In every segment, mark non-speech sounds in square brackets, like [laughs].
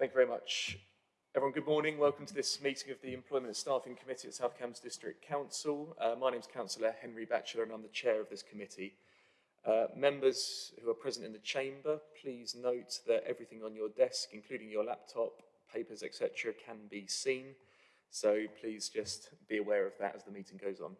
Thank you very much. Everyone, good morning. Welcome to this meeting of the Employment and Staffing Committee at South Cambs District Council. Uh, my name is Councillor Henry Batchelor and I'm the chair of this committee. Uh, members who are present in the chamber, please note that everything on your desk, including your laptop, papers, etc., can be seen. So please just be aware of that as the meeting goes on.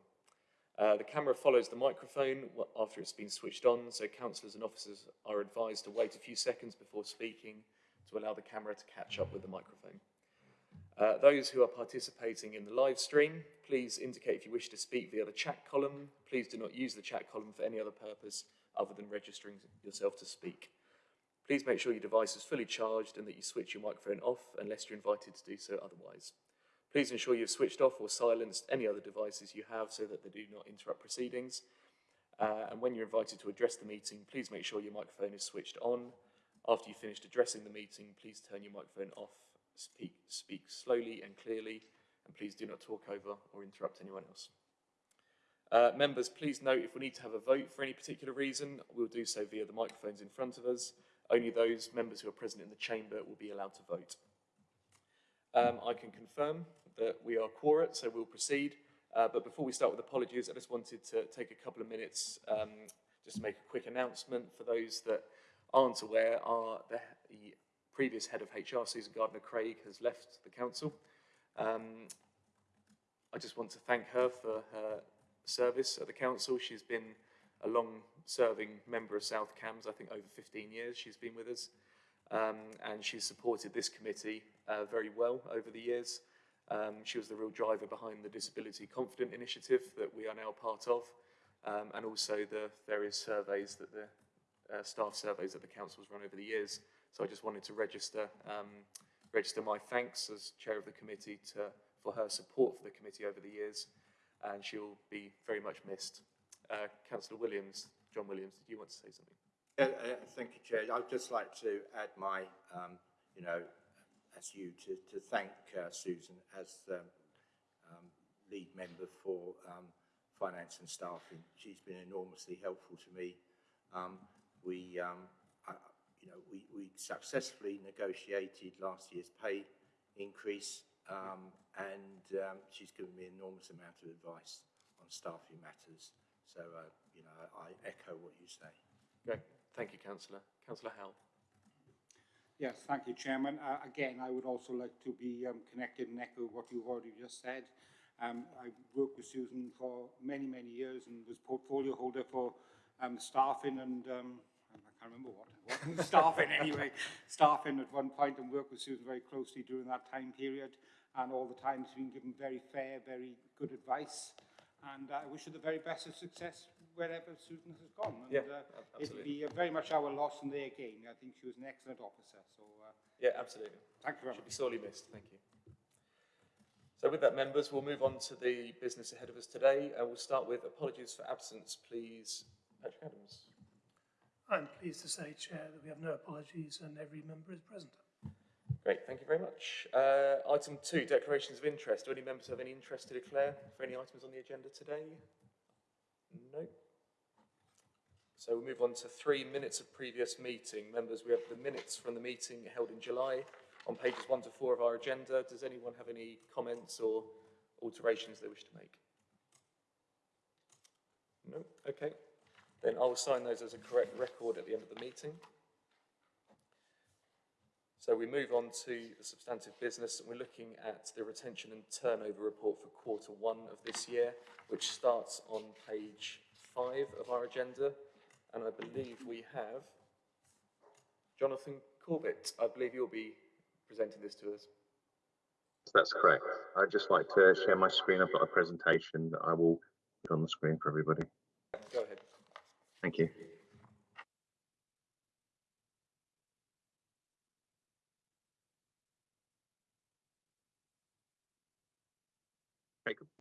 Uh, the camera follows the microphone after it's been switched on, so councillors and officers are advised to wait a few seconds before speaking to allow the camera to catch up with the microphone. Uh, those who are participating in the live stream, please indicate if you wish to speak via the chat column. Please do not use the chat column for any other purpose other than registering yourself to speak. Please make sure your device is fully charged and that you switch your microphone off unless you're invited to do so otherwise. Please ensure you've switched off or silenced any other devices you have so that they do not interrupt proceedings. Uh, and when you're invited to address the meeting, please make sure your microphone is switched on. After you've finished addressing the meeting, please turn your microphone off, speak, speak slowly and clearly, and please do not talk over or interrupt anyone else. Uh, members, please note if we need to have a vote for any particular reason, we'll do so via the microphones in front of us. Only those members who are present in the chamber will be allowed to vote. Um, I can confirm that we are quorate, so we'll proceed. Uh, but before we start with apologies, I just wanted to take a couple of minutes um, just to make a quick announcement for those that aren't aware. Are the, the previous head of HR, Susan Gardner-Craig, has left the council. Um, I just want to thank her for her service at the council. She's been a long-serving member of South Cambs, I think over 15 years she's been with us. Um, and she's supported this committee uh, very well over the years. Um, she was the real driver behind the Disability Confident initiative that we are now part of, um, and also the various surveys that the uh, staff surveys that the council's run over the years. So I just wanted to register um, register my thanks as chair of the committee to, for her support for the committee over the years, and she'll be very much missed. Uh, Councillor Williams, John Williams, did you want to say something? Uh, uh, thank you, Chair. I'd just like to add my, um, you know, as you to, to thank uh, Susan as um, um, lead member for um, finance and staffing. She's been enormously helpful to me. Um, we, um, I, you know, we, we successfully negotiated last year's pay increase um, and um, she's given me an enormous amount of advice on staffing matters. So, uh, you know, I echo what you say. Great. Thank you, Councillor. Councillor Howell. Yes, thank you, Chairman. Uh, again, I would also like to be um, connected and echo what you've already just said. Um, I worked with Susan for many, many years and was portfolio holder for um, staffing and um, I can't remember what, what staffing anyway, [laughs] staffing at one point and worked with Susan very closely during that time period and all the time she's been given very fair, very good advice and uh, I wish her the very best of success wherever Susan has gone. And, yeah, uh, it'd be uh, very much our loss and their gain. I think she was an excellent officer. So uh, yeah, absolutely. Thank you very Should much. be sorely missed. Thank you. So with that, members, we'll move on to the business ahead of us today. Uh, we'll start with apologies for absence, please. Patrick Adams. I'm pleased to say, Chair, that we have no apologies and every member is present. Great, thank you very much. Uh, item two, declarations of interest. Do any members have any interest to declare for any items on the agenda today? No. So we'll move on to three minutes of previous meeting. Members, we have the minutes from the meeting held in July on pages one to four of our agenda. Does anyone have any comments or alterations they wish to make? No? Okay. Then I will sign those as a correct record at the end of the meeting. So we move on to the substantive business and we're looking at the retention and turnover report for quarter one of this year, which starts on page five of our agenda. And I believe we have Jonathan Corbett. I believe you'll be presenting this to us. That's correct. I'd just like to share my screen. I've got a presentation that I will put on the screen for everybody. Go ahead. Thank you.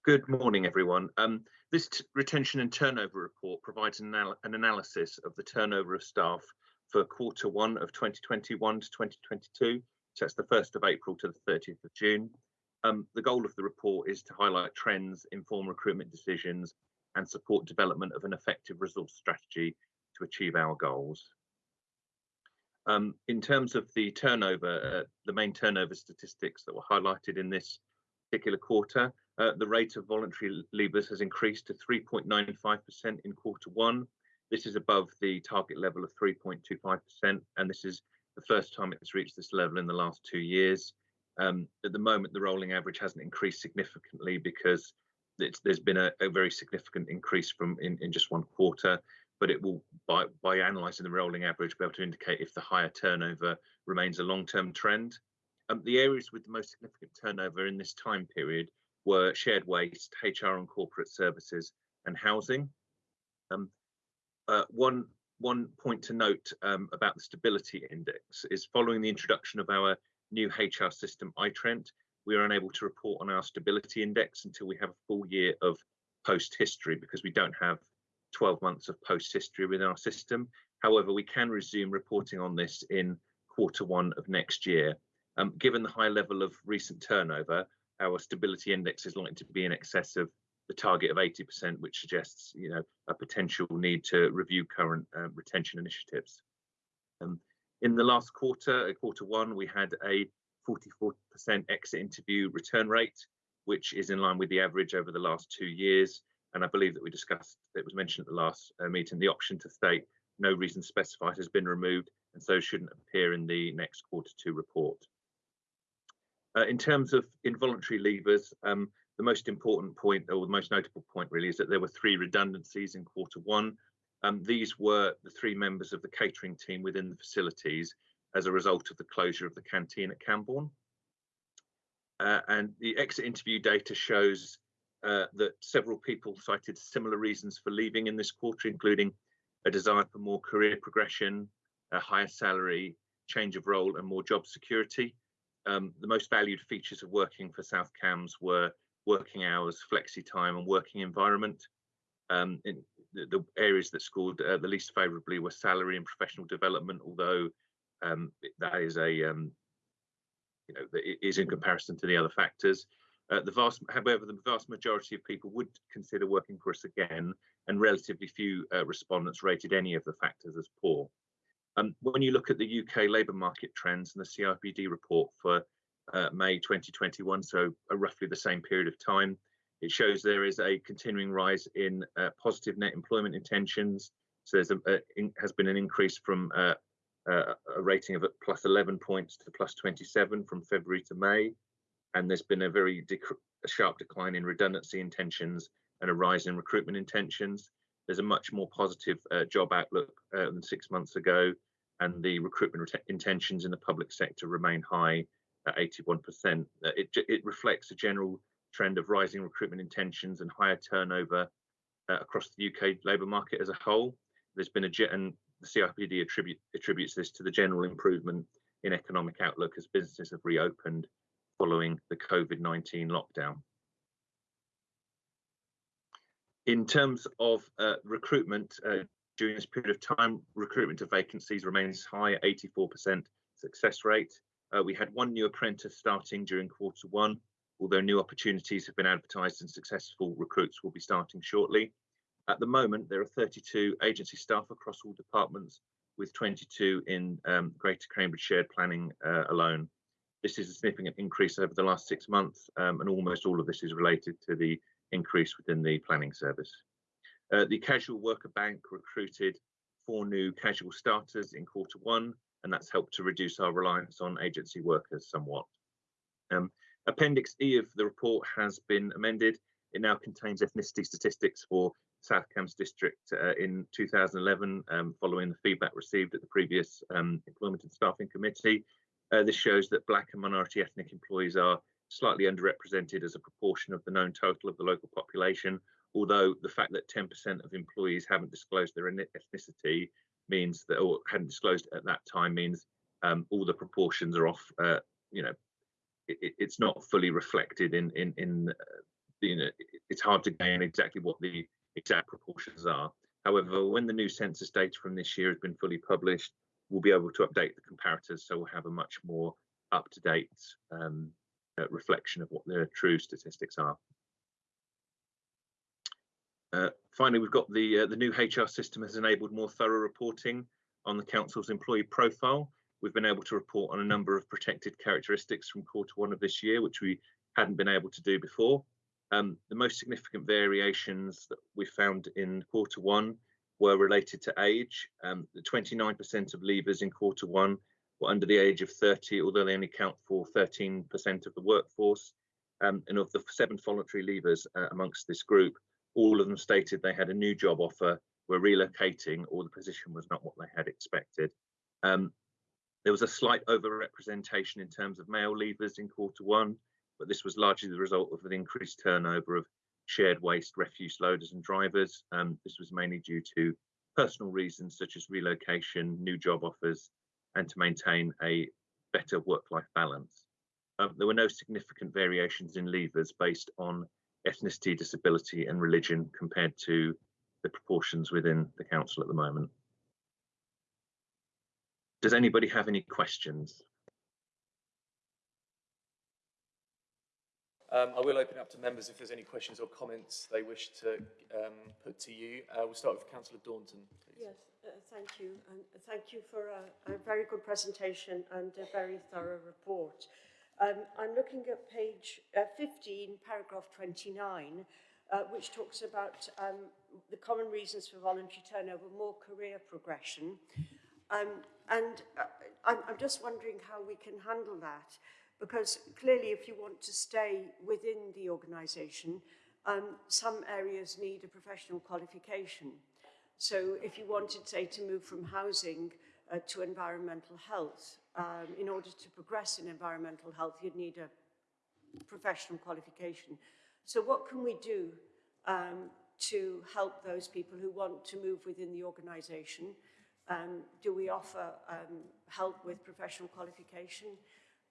Good morning, everyone. Um, this retention and turnover report provides an, anal an, analysis of the turnover of staff for quarter one of 2021 to 2022. So that's the 1st of April to the 30th of June. Um, the goal of the report is to highlight trends, inform recruitment decisions, and support development of an effective resource strategy to achieve our goals. Um, in terms of the turnover, uh, the main turnover statistics that were highlighted in this particular quarter, uh, the rate of voluntary leavers has increased to 3.95% in quarter one. This is above the target level of 3.25%, and this is the first time it's reached this level in the last two years. Um, at the moment, the rolling average hasn't increased significantly because there's been a, a, very significant increase from in, in just one quarter but it will, by, by analysing the rolling average, be able to indicate if the higher turnover remains a long-term trend. Um, the areas with the most significant turnover in this time period were shared waste, HR and corporate services, and housing. Um, uh, one one point to note um, about the stability index is following the introduction of our new HR system, iTrent, we are unable to report on our stability index until we have a full year of post history because we don't have 12 months of post history within our system. However, we can resume reporting on this in quarter one of next year. Um, given the high level of recent turnover, our stability index is likely to be in excess of the target of 80%, which suggests you know a potential need to review current uh, retention initiatives. Um, in the last quarter, uh, quarter one, we had a 44% exit interview return rate, which is in line with the average over the last two years and I believe that we discussed, it was mentioned at the last uh, meeting, the option to state no reason specified has been removed and so shouldn't appear in the next quarter two report. Uh, in terms of involuntary leavers, um, the most important point or the most notable point really is that there were three redundancies in quarter one. Um, these were the three members of the catering team within the facilities as a result of the closure of the canteen at Cambourne. Uh, and the exit interview data shows uh, that several people cited similar reasons for leaving in this quarter, including a desire for more career progression, a higher salary, change of role, and more job security. Um, the most valued features of working for South Cambs were working hours, flexi time, and working environment. Um, the, the, areas that scored uh, the least favourably were salary and professional development, although um, that is a um, you know is in comparison to the other factors. Uh, the vast, however, the vast majority of people would consider working for us again, and relatively few uh, respondents rated any of the factors as poor. Um, when you look at the UK labour market trends and the CIPD report for uh, May 2021, so roughly the same period of time, it shows there is a continuing rise in uh, positive net employment intentions. So there's a, a in, has been an increase from uh, a rating of plus 11 points to plus 27 from February to May and there's been a very a sharp decline in redundancy intentions and a rise in recruitment intentions. There's a much more positive uh, job outlook uh, than six months ago, and the recruitment intentions in the public sector remain high at 81%. Uh, it, it reflects a general trend of rising recruitment intentions and higher turnover uh, across the UK labour market as a whole. There's been a and the CIPD attribute, attributes this to the general improvement in economic outlook as businesses have reopened following the COVID-19 lockdown. In terms of uh, recruitment, uh, during this period of time, recruitment to vacancies remains high at 84% success rate. Uh, we had one new apprentice starting during quarter one, although new opportunities have been advertised and successful recruits will be starting shortly. At the moment, there are 32 agency staff across all departments, with 22 in um, Greater Cambridge Shared Planning uh, alone. This is a significant increase over the last six months, um, and almost all of this is related to the increase within the planning service. Uh, the casual worker bank recruited four new casual starters in quarter one, and that's helped to reduce our reliance on agency workers somewhat. Um, Appendix E of the report has been amended. It now contains ethnicity statistics for South Cambs District uh, in 2011, um, following the feedback received at the previous um, Employment and Staffing Committee. Uh, this shows that black and minority ethnic employees are slightly underrepresented as a proportion of the known total of the local population, although the fact that 10% of employees haven't disclosed their ethnicity means that, or hadn't disclosed at that time, means um, all the proportions are off, uh, you know, it, it's not fully reflected in, in, in uh, you know, it's hard to gain exactly what the exact proportions are. However, when the new census data from this year has been fully published, we'll be able to update the comparators so we'll have a much more up-to-date um, uh, reflection of what the true statistics are. Uh, finally, we've got the uh, the new HR system has enabled more thorough reporting on the council's employee profile. we've been able to report on a number of protected characteristics from quarter one of this year, which we hadn't been able to do before. Um, the most significant variations that we found in quarter one were related to age. Um, the 29% of leavers in quarter one were under the age of 30, although they only count for 13% of the workforce. Um, and of the seven voluntary leavers uh, amongst this group, all of them stated they had a new job offer, were relocating, or the position was not what they had expected. Um, there was a slight overrepresentation in terms of male leavers in quarter one, but this was largely the result of an increased turnover of shared waste refuse loaders and drivers. Um, this was mainly due to personal reasons such as relocation, new job offers, and to maintain a better work-life balance. Um, there were no significant variations in levers based on ethnicity, disability, and religion compared to the proportions within the council at the moment. Does anybody have any questions? Um, I will open up to members if there's any questions or comments they wish to um, put to you. Uh, we'll start with Councillor Daunton, please. Yes, uh, thank you. And thank you for a, a very good presentation and a very thorough report. Um, I'm looking at page uh, 15, paragraph 29, uh, which talks about um, the common reasons for voluntary turnover, more career progression. Um, and uh, I'm, I'm just wondering how we can handle that. Because clearly, if you want to stay within the organisation, um, some areas need a professional qualification. So if you wanted, say, to move from housing uh, to environmental health, um, in order to progress in environmental health, you'd need a professional qualification. So what can we do um, to help those people who want to move within the organisation? Um, do we offer um, help with professional qualification?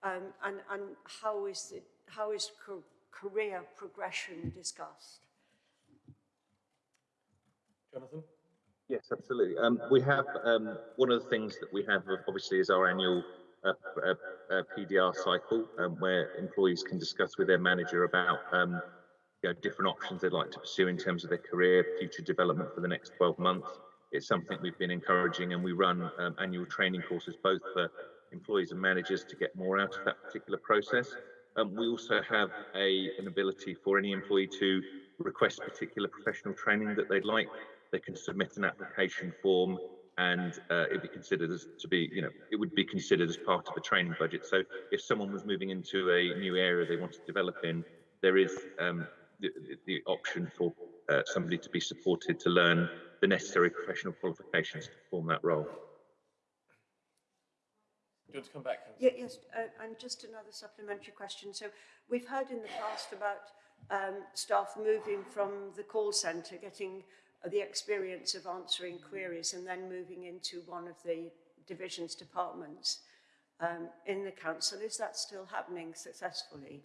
Um, and, and how is it, how is co career progression discussed? Jonathan? Yes, absolutely. Um, we have um, one of the things that we have, obviously, is our annual uh, uh, uh, PDR cycle, um, where employees can discuss with their manager about um, you know, different options they'd like to pursue in terms of their career, future development for the next 12 months. It's something we've been encouraging, and we run um, annual training courses both for employees and managers to get more out of that particular process. Um, we also have a, an ability for any employee to request particular professional training that they'd like. They can submit an application form and uh, it'd be considered as to be, you know, it would be considered as part of a training budget. So if someone was moving into a new area they want to develop in, there is um, the, the, option for uh, somebody to be supported to learn the necessary professional qualifications to perform that role. Do you want to come back? Yeah, yes, uh, and just another supplementary question. So we've heard in the past about um, staff moving from the call centre, getting the experience of answering queries and then moving into one of the divisions departments um, in the council. Is that still happening successfully?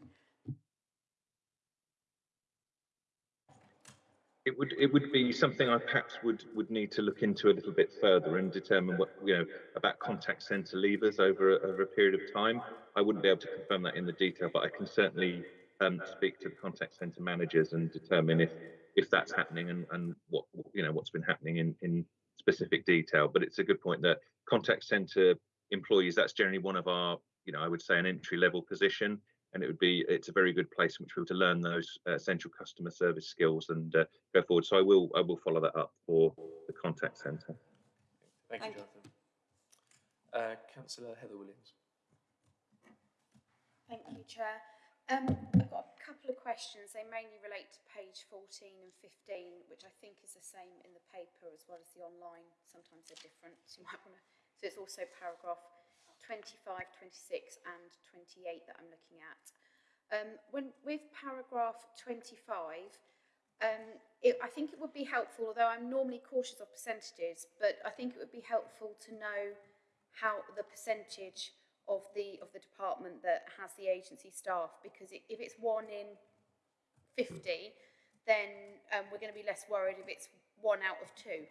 It would it would be something I perhaps would would need to look into a little bit further and determine what you know about contact centre levers over a, over a period of time. I wouldn't be able to confirm that in the detail, but I can certainly um, speak to the contact centre managers and determine if if that's happening and and what you know what's been happening in in specific detail. But it's a good point that contact centre employees that's generally one of our you know I would say an entry level position and it would be it's a very good place in which we're to learn those uh, essential customer service skills and uh, go forward. So I will I will follow that up for the contact centre. Thank, Thank you, Jonathan. Uh, Councillor Heather Williams. Thank you, Chair. Um, I've got a couple of questions. They mainly relate to page 14 and 15, which I think is the same in the paper as well as the online. Sometimes they're different, so you might want to. So it's also paragraph 25, 26 and 28 that I'm looking at. Um, when with paragraph 25, um, it, I think it would be helpful, although I'm normally cautious of percentages, but I think it would be helpful to know how the percentage of the of the department that has the agency staff, because it, if it's one in 50, then um, we're going to be less worried if it's one out of two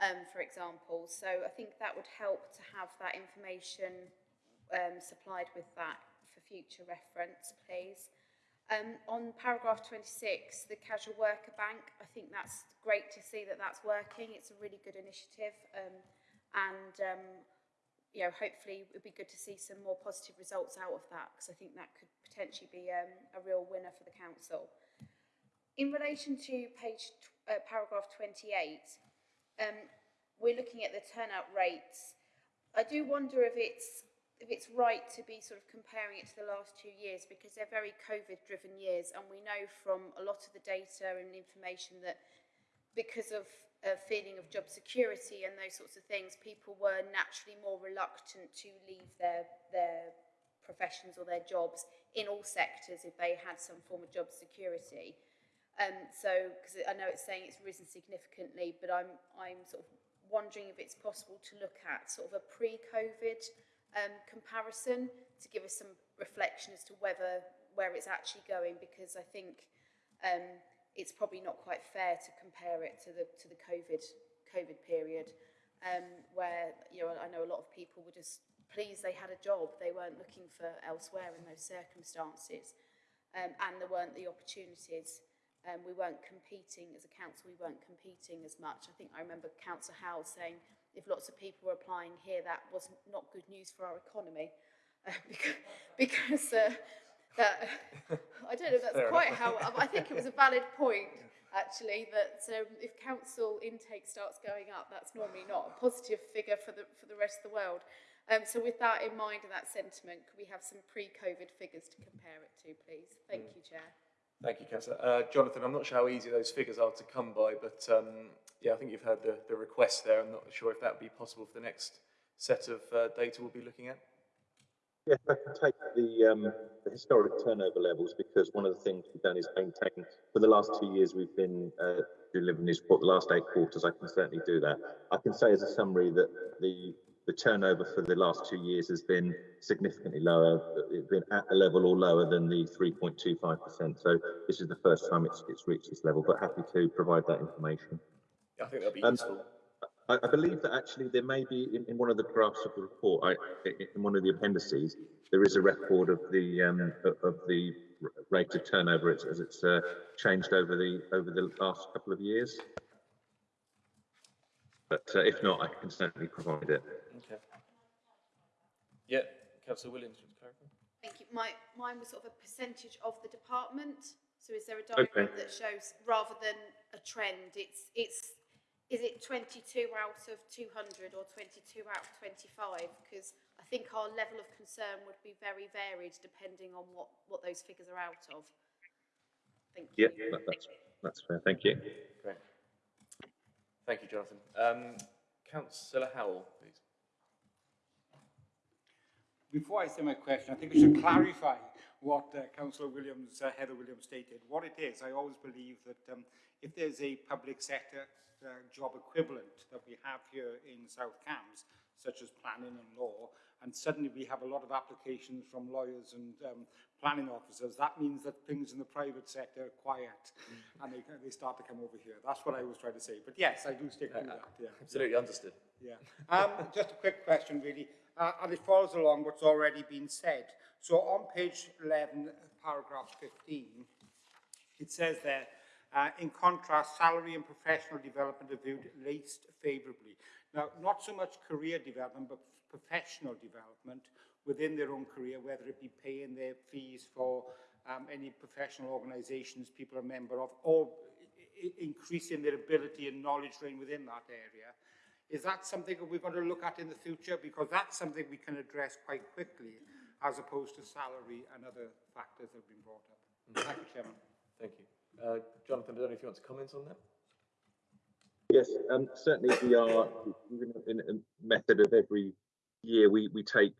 um, for example. So I think that would help to have that information um, supplied with that for future reference, please. Um, on paragraph 26, the casual worker bank, I think that's great to see that that's working. It's a really good initiative um, and um, you know, hopefully it would be good to see some more positive results out of that because I think that could potentially be um, a real winner for the council. In relation to page uh, paragraph 28, um, we're looking at the turnout rates. I do wonder if it's if it's right to be sort of comparing it to the last two years because they're very COVID driven years and we know from a lot of the data and information that because of a feeling of job security and those sorts of things, people were naturally more reluctant to leave their their professions or their jobs in all sectors if they had some form of job security. Um, so, because I know it's saying it's risen significantly, but I'm, I'm sort of wondering if it's possible to look at sort of a pre-COVID um, comparison to give us some reflection as to whether where it's actually going, because I think um, it's probably not quite fair to compare it to the to the COVID COVID period, um, where you know I know a lot of people were just pleased they had a job, they weren't looking for elsewhere in those circumstances, um, and there weren't the opportunities. Um, we weren't competing as a council, we weren't competing as much. I think I remember Councillor Howell saying if lots of people were applying here, that was not good news for our economy. [laughs] Uh, because [laughs] because uh, that, I don't know if that's Fair quite how, I think it was a valid point actually that um, if council intake starts going up, that's normally not a positive figure for the, for the rest of the world. Um, so with that in mind and that sentiment, could we have some pre-COVID figures to compare it to, please? Thank you, Chair. Thank you, Councillor. Uh, Jonathan, I'm not sure how easy those figures are to come by, but um, yeah, I think you've heard the, the request there. I'm not sure if that would be possible for the next set of uh, data we'll be looking at. Yes, I can take the, um, the historic turnover levels because one of the things we've done is maintain, for the last two years we've been uh, delivering this report, the last eight quarters, I can certainly do that. I can say as a summary that the, the turnover for the last two years has been significantly lower, it's been at the level or lower than the 3.25%. So this is the first time it's, it's reached this level, but happy to provide that information. I think that'll be Um, useful. I, I believe that actually there may be in, in one of the drafts of the report, I, in one of the appendices, there is a record of the um, of of the rate of turnover as, as it's uh, changed over the over the last couple of years. But uh, if not, I can certainly provide it. Okay. Yeah, Councillor Williams, would clarify? Thank you. My, mine was sort of a percentage of the department. So is there a diagram Okay. that shows, rather than a trend, it's, it's, is it 22 out of 200 or 22 out of 25? Because I think our level of concern would be very varied depending on what, what those figures are out of. Thank you. Yeah, that, that's that's fair. Thank you. Great. Thank you, Jonathan. Um, Councillor Howell, please. Before I say my question, I think we should clarify what uh, Councillor Williams, uh, Heather Williams stated. What it is, I always believe that um, if there's a public sector uh, job equivalent that we have here in South Cambs, such as planning and law, and suddenly we have a lot of applications from lawyers and um, planning officers, that means that things in the private sector are quiet and they, they start to come over here. That's what I was trying to say. But yes, I do stick to that. Yeah. Absolutely understood. Yeah. Um, just a quick question, really, uh, and it follows along what's already been said. So on page 11, paragraph 15, it says there, uh, in contrast, salary and professional development are viewed least favourably. Now, not so much career development, but professional development within their own career, whether it be paying their fees for um, any professional organisations people are a member of, or increasing their ability and knowledge drain within that area. Is that something that we're going to look at in the future? Because that's something we can address quite quickly, as opposed to salary and other factors that have been brought up. Thank you, Chairman. Thank you. Uh, Jonathan, I don't know if you want to comment on that. Yes, um, certainly we are in a- in a method of every year we, we take,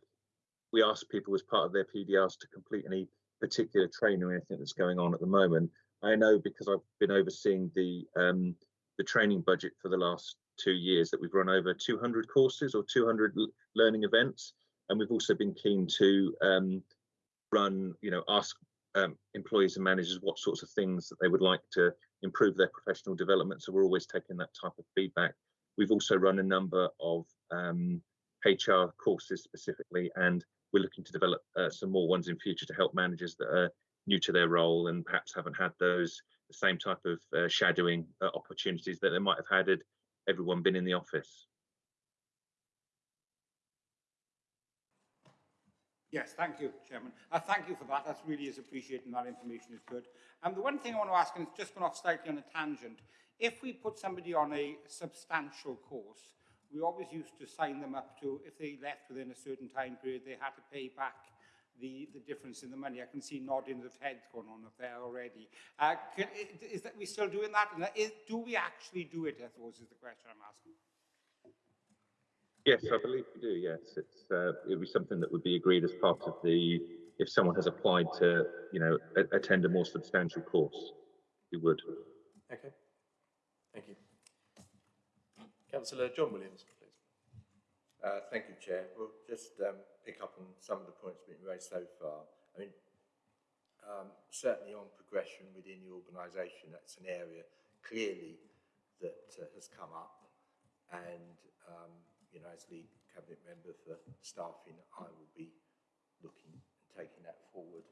we ask people as part of their PDRs to complete any particular training or anything that's going on at the moment. I know because I've been overseeing the um, the training budget for the last two years that we've run over 200 courses or 200 learning events, and we've also been keen to um, run, you know, ask um, employees and managers what sorts of things that they would like to improve their professional development. So we're always taking that type of feedback. We've also run a number of um, HR courses specifically, and we're looking to develop uh, some more ones in future to help managers that are new to their role and perhaps haven't had those the same type of uh, shadowing uh, opportunities that they might have had everyone been in the office. Yes, thank you, Chairman. Uh, thank you for that. That's really is appreciated that information is good. Um, the one thing I want to ask, and it's just gone off slightly on a tangent, if we put somebody on a substantial course, we always used to sign them up to, if they left within a certain time period, they had to pay back the, the difference in the money. I can see noddings of heads going on up there already. Uh, can, is that we still doing that? And is, do we actually do it, I suppose, is the question I'm asking. Yes, I believe we do. Yes, it's uh, it would be something that would be agreed as part of the if someone has applied to you know a- attend a more substantial course, we would. Okay. Thank you. Councillor John Williams, please. Uh, thank you, Chair. We'll just um, pick up on some of the points being raised so far. I mean, um, certainly on progression within the organisation, that's an area clearly that uh, has come up. And, um, you know, as lead cabinet member for staffing, I will be looking and taking that forward.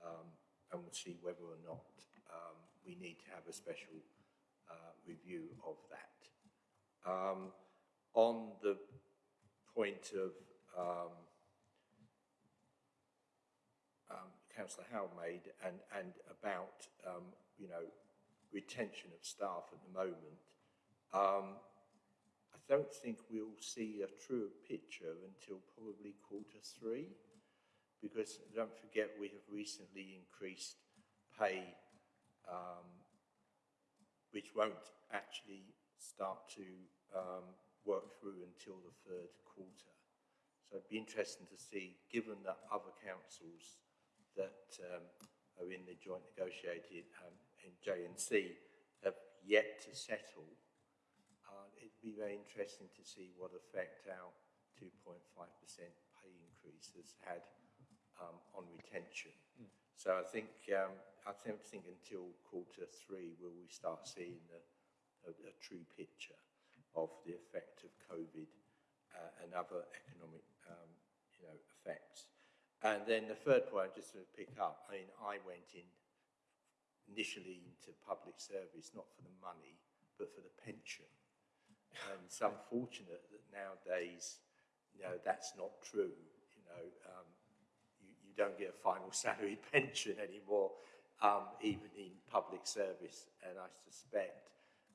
Um, and we'll see whether or not um, we need to have a special uh, review of that. Um, on the point of um, um, Councillor Howell made and, and about, um, you know, retention of staff at the moment, um, I don't think we'll see a truer picture until probably quarter three, because don't forget we have recently increased pay, um, which won't actually start to um, work through until the third quarter. So it'd be interesting to see, given that other councils that um, are in the joint negotiated um, NJC have yet to settle, uh, it'd be very interesting to see what effect our 2.5% pay increase has had um, on retention. So I think um, I don't think until quarter three will we start seeing a, a, a true picture of the effect of COVID uh, and other economic, um, you know, effects. And then the third point, I'm just to pick up, I mean, I went in initially into public service not for the money, but for the pension. And it's unfortunate that nowadays, you know, that's not true. You know, um, you, you don't get a final [laughs] salary pension anymore, um, even in public service. And I suspect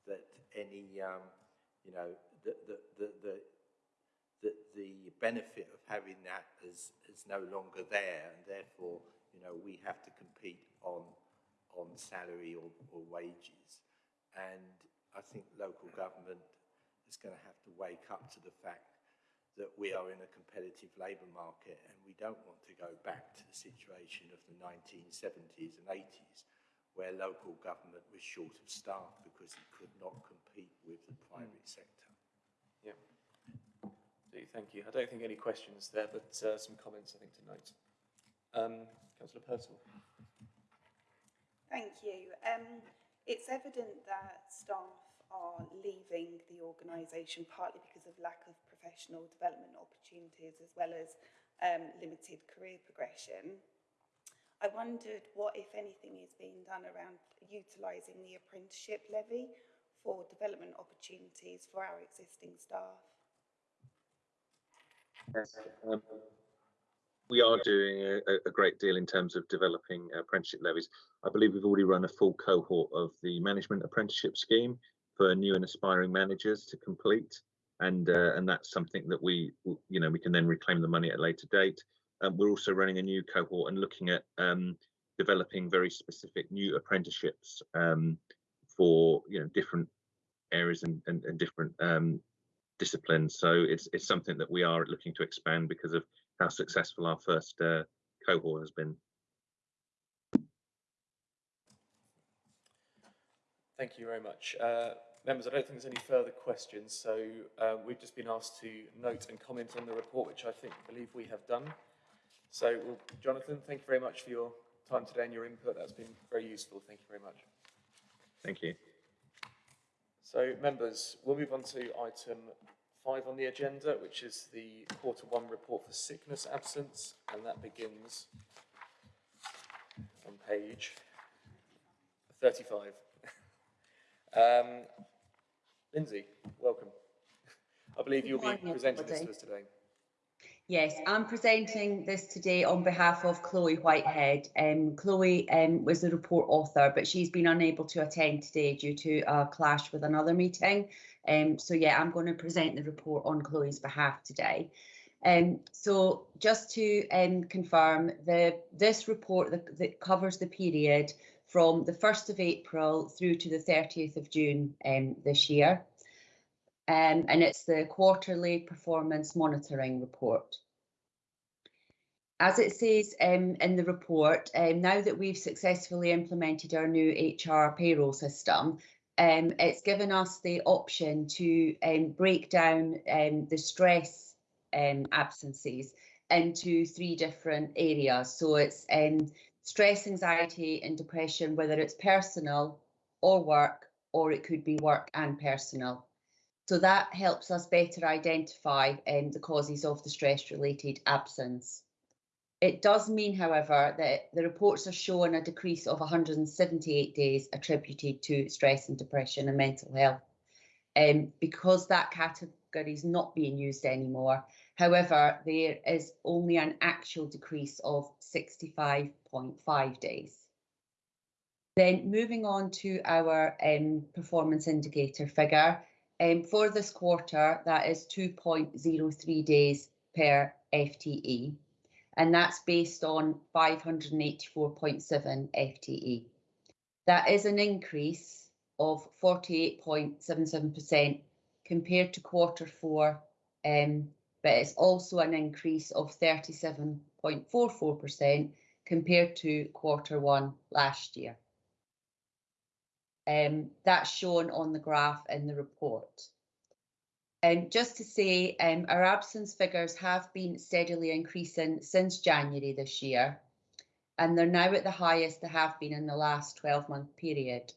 that any, um, you know, the, the, the, the, the, the benefit of having that is, is no longer there. And therefore, you know, we have to compete on, on salary or, or wages. And I think local government is going to have to wake up to the fact that we are in a competitive labour market and we don't want to go back to the situation of the 1970s and 80s where local government was short of staff because it could not compete with the private mm. sector. Yeah. Thank you. I don't think any questions there, but uh, some comments I think tonight. Um, Councillor Purcell. Thank you. Um, it's evident that staff are leaving the organisation partly because of lack of professional development opportunities as well as um, limited career progression. I wondered what, if anything, is being done around utilising the apprenticeship levy for development opportunities for our existing staff. Um, we are doing a, a- great deal in terms of developing apprenticeship levies. I believe we've already run a full cohort of the management apprenticeship scheme for new and aspiring managers to complete. And, uh, and that's something that we, you know, we can then reclaim the money at a later date. Um, we're also running a new cohort and looking at um, developing very specific new apprenticeships um, for, you know, different areas and, and, and different um, disciplines. So it's it's something that we are looking to expand because of how successful our first uh, cohort has been. Thank you very much. Uh, members, I don't think there's any further questions, so uh, we've just been asked to note and comment on the report, which I think, believe we have done. So, well, Jonathan, thank you very much for your time today and your input. That's been very useful. Thank you very much. Thank you. So, members, we'll move on to item five on the agenda, which is the quarter one report for sickness absence, and that begins on page thirty-five. um, Lindsay, welcome. I believe you'll be presenting this to us today. Yes, I'm presenting this today on behalf of Chloe Whitehead. Um, Chloe um, was the report author, but she's been unable to attend today due to a clash with another meeting. Um, so yeah, I'm going to present the report on Chloe's behalf today. Um, so just to um, confirm, the this report that, that, covers the period from the 1st of April through to the 30th of June um, this year. Um, and it's the quarterly performance monitoring report. As it says um, in the report, um, now that we've successfully implemented our new HR payroll system, um, it's given us the option to um, break down um, the stress absences into three different areas. So it's stress, anxiety and depression, whether it's personal or work, or it could be work and personal. So that helps us better identify um, the causes of the stress related absence. It does mean, however, that the reports are showing a decrease of 178 days attributed to stress and depression and mental health. Um, because that category is not being used anymore. However, there is only an actual decrease of 65.5 days. Then moving on to our um, performance indicator figure, um, for this quarter, that is 2.03 days per FTE and that's based on 584.7 FTE. That is an increase of 48.77% compared to quarter four, um, but it's also an increase of 37.44% compared to quarter one last year. Um, that's shown on the graph in the report. Um, just to say, um, our absence figures have been steadily increasing since January this year, and they're now at the highest they have been in the last 12 month period.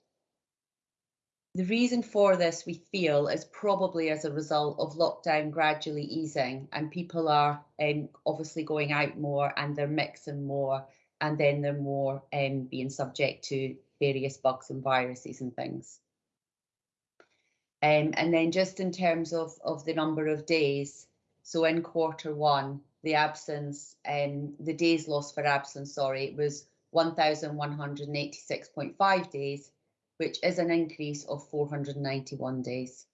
The reason for this, we feel, is probably as a result of lockdown gradually easing and people are um, obviously going out more and they're mixing more and then they're more um, being subject to various bugs and viruses and things. Um, and then just in terms of, of the number of days, so in quarter one, the absence, um, the days lost for absence, sorry, was 1,186.5 days, which is an increase of 491 days.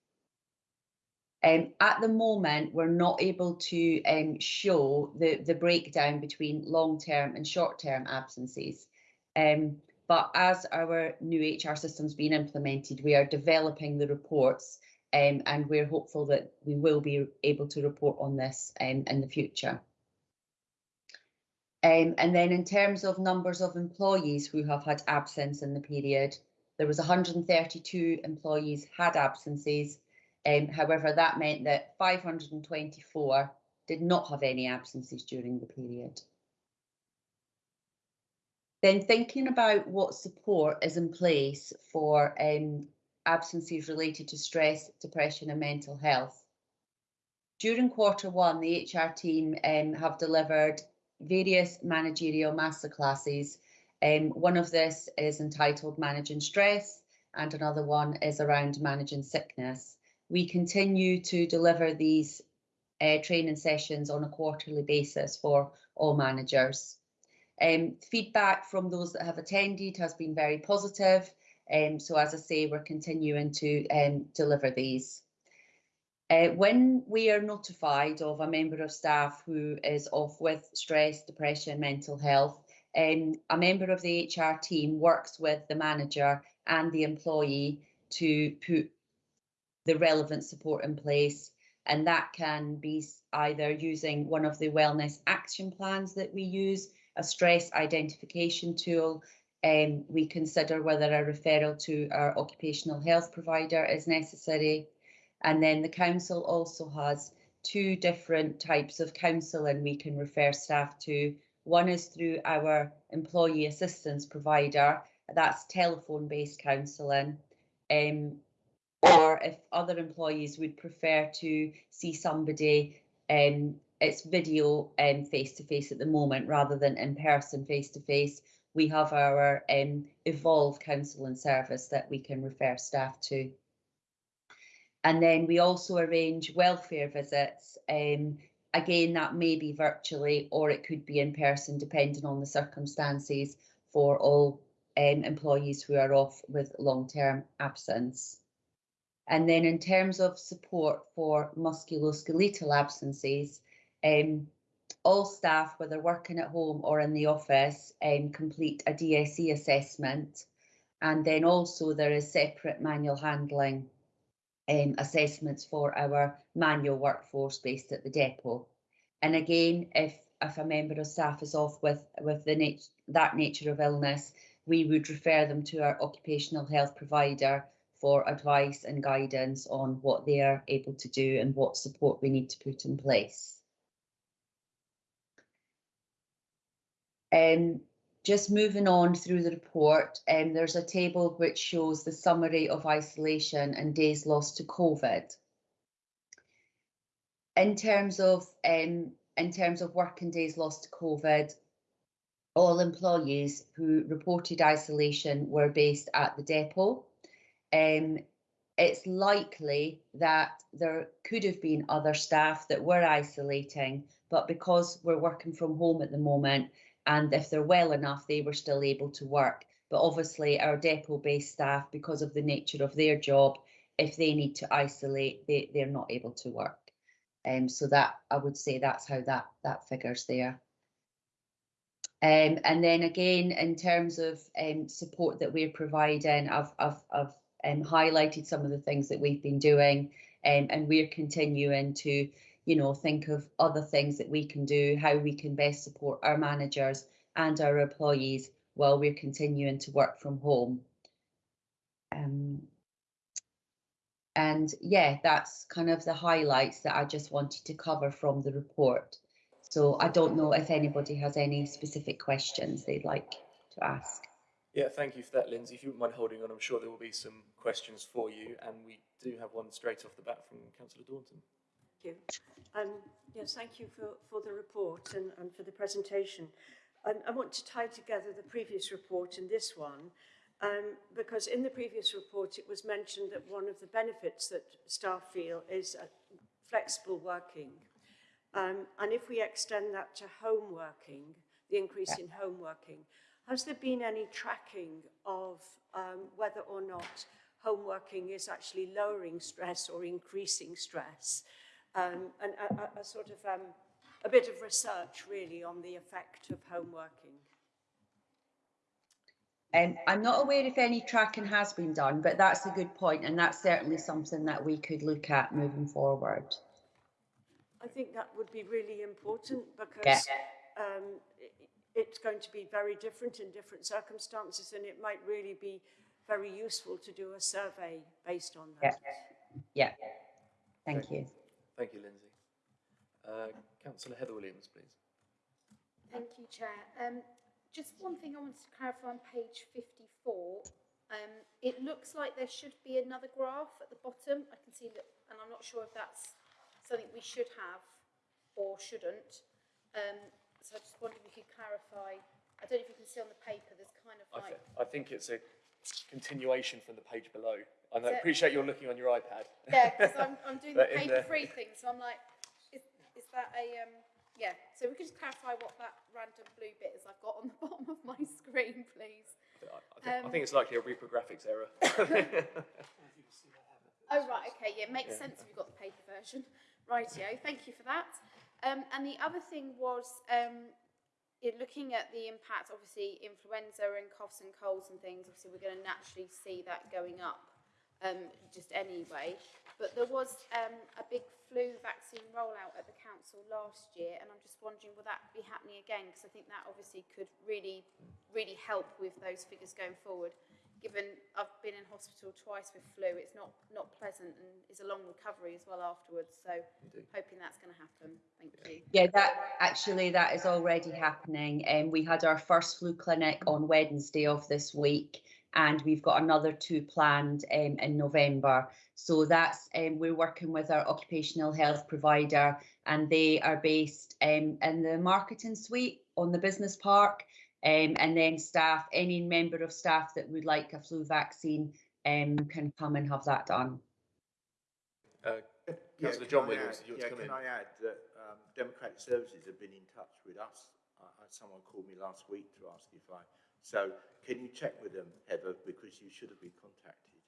Um, at the moment, we're not able to um, show the, the breakdown between long-term and short-term absences. Um, but as our new HR system's been implemented, we are developing the reports um, and we're hopeful that we will be able to report on this um, in the future. Um, and then in terms of numbers of employees who have had absence in the period, there was 132 employees had absences. Um, however, that meant that 524 did not have any absences during the period. Then thinking about what support is in place for um, absences related to stress, depression and mental health. During quarter one, the HR team um, have delivered various managerial masterclasses. Um, one of this is entitled Managing Stress and another one is around managing sickness. We continue to deliver these uh, training sessions on a quarterly basis for all managers. Um, feedback from those that have attended has been very positive. Um, so as I say, we're continuing to um, deliver these. Uh, when we are notified of a member of staff who is off with stress, depression, mental health, um, a member of the HR team works with the manager and the employee to put the relevant support in place. And that can be either using one of the wellness action plans that we use, a stress identification tool. Um, we consider whether a referral to our occupational health provider is necessary. And then the council also has two different types of counselling we can refer staff to. One is through our employee assistance provider, that's telephone based counselling. Um, or if other employees would prefer to see somebody um, it's video um, face to face at the moment rather than in person face to face. We have our um, Evolve counselling service that we can refer staff to. And then we also arrange welfare visits um, again, that may be virtually or it could be in person, depending on the circumstances for all um, employees who are off with long-term absence. And then in terms of support for musculoskeletal absences, um, all staff, whether working at home or in the office, um, complete a DSE assessment. And then also there is separate manual handling um, assessments for our manual workforce based at the depot. And again, if if a member of staff is off with with the nat- that nature of illness, we would refer them to our occupational health provider for advice and guidance on what they are able to do and what support we need to put in place. Um, just moving on through the report, um, there's a table which shows the summary of isolation and days lost to COVID. In terms of um, in terms of working days lost to COVID, all employees who reported isolation were based at the depot. Um, it's likely that there could have been other staff that were isolating, but because we're working from home at the moment, and if they're well enough, they were still able to work. But obviously, our depot-based staff, because of the nature of their job, if they need to isolate, they, they're not able to work. Um, so that I would say that's how that that figures there. Um, and then again, in terms of um, support that we're providing, I've, I've, I've um, highlighted some of the things that we've been doing, um, and we're continuing to, you know, think of other things that we can do, how we can best support our managers and our employees while we're continuing to work from home. Um, and yeah, that's kind of the highlights that I just wanted to cover from the report. So I don't know if anybody has any specific questions they'd like to ask. Yeah, thank you for that, Lindsay. If you wouldn't mind holding on, I'm sure there will be some questions for you, and we do have one straight off the bat from Councillor Daunton. Thank you. Um, yes, thank you for, for the report and, and for the presentation. Um, I want to tie together the previous report and this one, um, because in the previous report it was mentioned that one of the benefits that staff feel is flexible working. Um, and if we extend that to home working, the increase in home working, has there been any tracking of um, whether or not home working is actually lowering stress or increasing stress? Um, and a, a, sort of um, a bit of research really on the effect of home working. Um, I'm not aware if any tracking has been done, but that's a good point, and that's certainly something that we could look at moving forward. I think that would be really important because Yeah. um, it, it's going to be very different in different circumstances and it might really be very useful to do a survey based on Yeah. that. Yeah. Thank you. Thank you, Lindsay. Uh, Councillor Heather Williams, please. Thank you, Chair. Um, just one thing I wanted to clarify on page 54. Um, it looks like there should be another graph at the bottom. I can see that, and I'm not sure if that's something we should have or shouldn't. Um, so I just wondered if you could clarify. I don't know if you can see on the paper, there's kind of I, like, th I think it's a continuation from the page below. And I know, Is it- appreciate you're looking on your iPad. yeah, because I'm, [laughs] I'm doing the in paper-free thing, so I'm like, is, is that a, um, yeah, so we could just clarify what that random blue bit is I've got on the [laughs] bottom of my screen, please. I, I, think, I Um, think it's likely a reprographics error. [laughs] Oh, right, okay, yeah, it makes Yeah. sense if you've got the paper version. Rightio, thank you for that. Um, and the other thing was, um, in looking at the impact, obviously influenza and coughs and colds and things, obviously we're going to naturally see that going up um, just anyway. But there was um, a big flu vaccine rollout at the council last year, and I'm just wondering, will that be happening again? Because I think that obviously could really, really help with those figures going forward. Given I've been in hospital twice with flu, it's not not pleasant and it's a long recovery as well afterwards. So hoping that's going to happen. Thank you. Yeah, that actually that is already happening. And um, we had our first flu clinic on Wednesday of this week, and we've got another two planned um, in November. So that's um, we're working with our occupational health provider, and they are based um, in the marketing suite on the business park. Um, and then staff, any member of staff that would like a flu vaccine um, can come and have that done. Uh, Yeah, Councillor can John I Williams, add- you want yeah, to can in? I add that um, Democratic Services have been in touch with us. Uh, uh, someone called me last week to ask if I, so can you check with them, Heather, because you should have been contacted.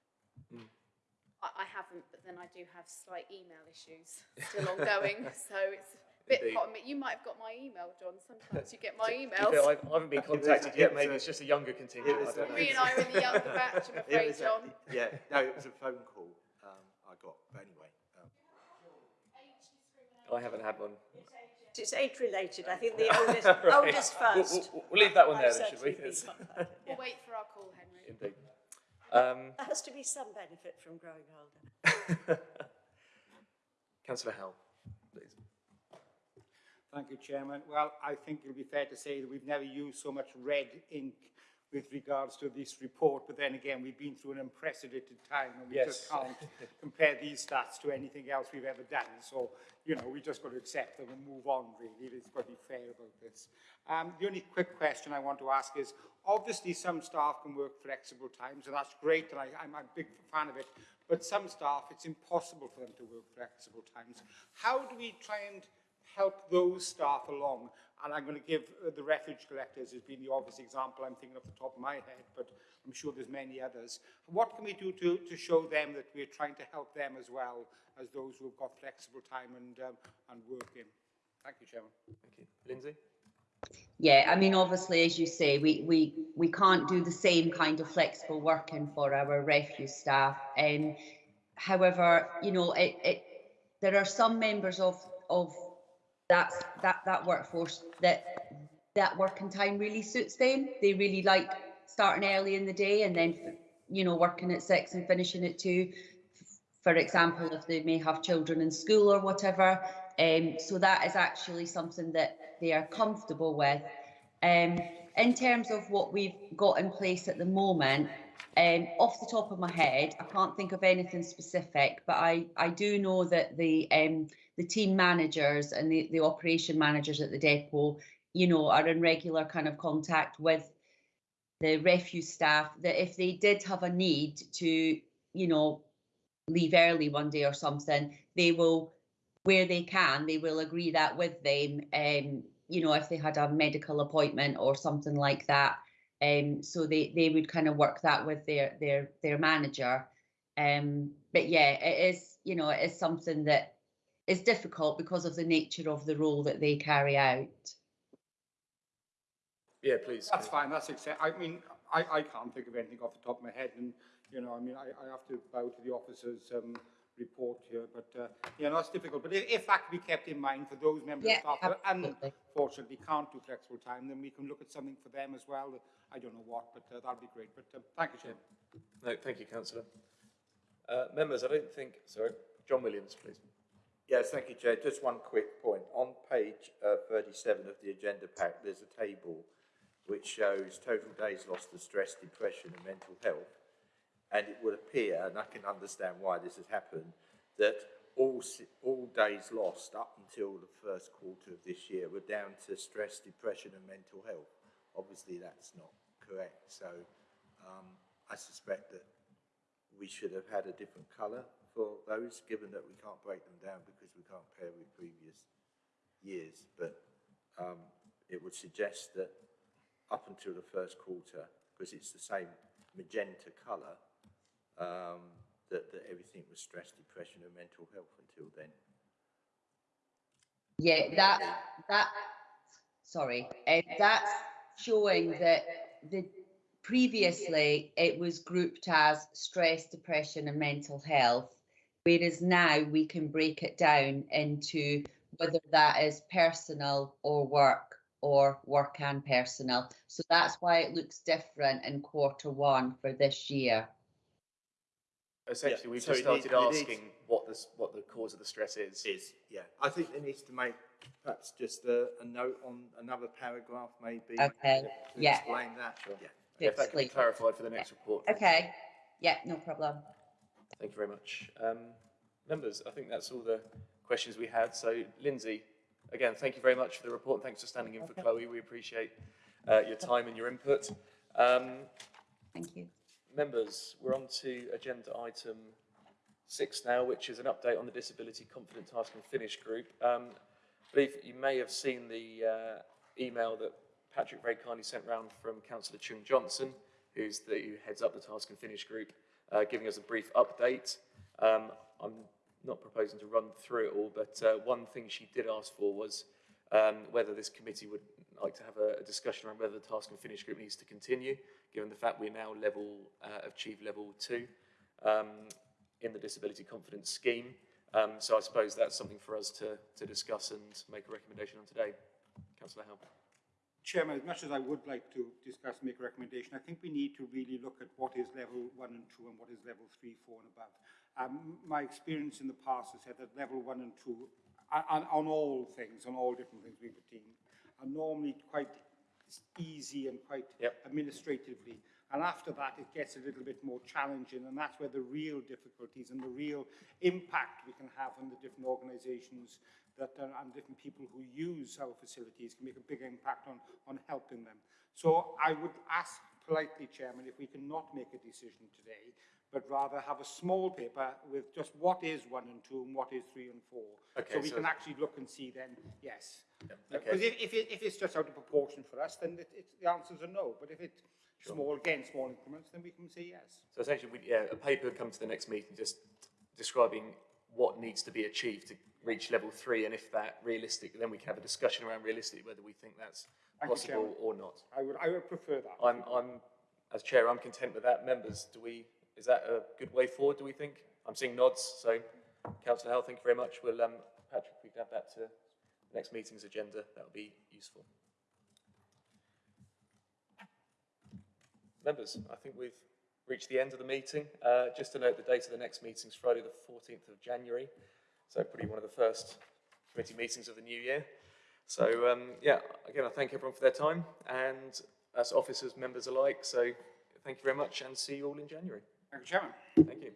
I, I haven't, but then I do have slight email issues still ongoing, [laughs] so it's a bit Indeed. hot. on me. You might have got my email, John. Sometimes you get [laughs] my To be emails. fair, I I haven't been contacted yet, maybe it's just a younger contingent, was I don't know. Me and I are in the younger batch, I'm [laughs] It afraid, was a- John. Yeah, no, it was a phone call um, I got, but anyway. Um, I haven't had one. It's age-related, I think the [laughs] oldest, Right. oldest We'll- first. We'll, we'll leave that one there then, should we? certainly It's- been contacted, yeah. We'll wait for our call, Henry. Indeed. Um, There has to be some benefit from growing older. Councillor Howell, please. Thank you, Chairman. Well, I think it'll be fair to say that we've never used so much red ink with regards to this report, but then again, we've been through an unprecedented time and we just Yes. can't [laughs] compare these stats to anything else we've ever done. So, you know, we just got to accept them and move on, really. It's got to be fair about this. Um, the only quick question I want to ask is, obviously some staff can work flexible times, and that's great, and I, I'm a big fan of it, but some staff, it's impossible for them to work flexible times. How do we try and help those staff along. And I'm going to give uh, the refuge collectors as being the obvious example I'm thinking off the top of my head, but I'm sure there's many others. What can we do to, to show them that we're trying to help them as well as those who have got flexible time and, um, and work in? Thank you, Chairman. Thank you. Lindsay? Yeah, I mean, obviously, as you say, we, we, we can't do the same kind of flexible working for our refuse staff. Um, however, you know, it, it, there are some members of, of that, that, that workforce that that working time really suits them. They really like starting early in the day and then, you know, working at six and finishing at two. For example, if they may have children in school or whatever. Um, so that is actually something that they are comfortable with. Um, in terms of what we've got in place at the moment, um, off the top of my head, I can't think of anything specific, but I, I do know that the um, the team managers and the, the operation managers at the depot, you know, are in regular kind of contact with the refuse staff that if they did have a need to, you know, leave early one day or something, they will, where they can, they will agree that with them. Um, you know, if they had a medical appointment or something like that. Um, so they, they would kind of work that with their their their manager. Um, but yeah, it is, you know, it is something that is difficult because of the nature of the role that they carry out. Yeah, please. That's fine, that's accept, I mean, I, I can't think of anything off the top of my head and, you know, I mean, I, I have to bow to the officer's, um, report here, but, uh, yeah, no, it's difficult, but if, if that can be kept in mind for those members of staff that absolutely. unfortunately can't do flexible time, then we can look at something for them as well, I don't know what, but, uh, that'd be great, but, um, thank you, Chair. No, thank you, councillor. Uh, members, I don't think, sorry, John Williams, please. Yes, thank you, Chair. Just one quick point. On page uh, 37 of the agenda pack, there's a table which shows total days lost to stress, depression and mental health. And it would appear, and I can understand why this has happened, that all, all days lost up until the first quarter of this year were down to stress, depression and mental health. Obviously, that's not correct. So um, I suspect that we should have had a different colour for those, given that we can't break them down because we can't pair with previous years. But um, it would suggest that up until the first quarter, because it's the same magenta colour, um, that, that everything was stress, depression and mental health until then. Yeah, that that sorry, uh, that's showing that the previously it was grouped as stress, depression, and mental health, whereas now we can break it down into whether that is personal or work or work and personal. So that's why it looks different in quarter one for this year. Essentially, we've so just it needs- started it needs- asking what the, what the cause of the stress is. Is, yeah. I think there needs to make perhaps just a, a note on another paragraph maybe. Okay, to yeah. Explain that, yeah. If that can be clarified for the next report. Okay, yeah, no problem. Thank you very much. Um, members, I think that's all the questions we had. So, Lindsay, again, thank you very much for the report. and Thanks for standing in for Chloe. We appreciate uh, your time and your input. Um, Thank you. members, we're on to agenda item six now, which is an update on the Disability Confident Task and Finish Group. Um, believe you may have seen the uh, email that Patrick very kindly sent round from Councillor Chung Johnson, who's the, who heads up the Task and Finish group, uh, giving us a brief update. Um, I'm not proposing to run through it all, but uh, one thing she did ask for was um, whether this committee would like to have a, a discussion around whether the Task and Finish group needs to continue, given the fact we're now level, uh, achieve level two um, in the Disability Confidence Scheme. Um, so I suppose that's something for us to, to discuss and make a recommendation on today. Councillor Howell. Chairman, as much as I would like to discuss, make a recommendation, I think we need to really look at what is level one and two and what is level three, four and above. Um, my experience in the past has said that level one and two, on, on all things, on all different things we've been, are normally quite easy and quite Yep. administratively. And after that, it gets a little bit more challenging, and that's where the real difficulties and the real impact we can have on the different organisations that are, and different people who use our facilities can make a big impact on, on helping them. So I would ask politely, Chairman, if we cannot make a decision today, but rather have a small paper with just what is one and two and what is three and four. Okay, so we so- can actually look and see then, yes. okay. Because if, if, it, if it's just out of proportion for us, then it, it, the answers are no. But if it's small, again, small increments, then we can say yes. So essentially, we, yeah, a paper come to the next meeting just describing what needs to be achieved to reach level three, and if that realistic, then we can have a discussion around realistic whether we think that's Thank possible or not. I would, I would prefer that. I'm, I'm, as chair, I'm content with that. Members, do we, is that a good way forward, do we think? I'm seeing nods, so Councillor Howell, thank you very much. We'll, um, Patrick, we can add that to the next meeting's agenda. That would be useful. Members, I think we've reached the end of the meeting. Uh, just to note, the date of the next meeting is Friday, the 14th of January. So probably one of the first committee meetings of the new year. So, um, yeah, again, I thank everyone for their time and as officers, members alike. So thank you very much and see you all in January. Thank you, Chairman. Thank you.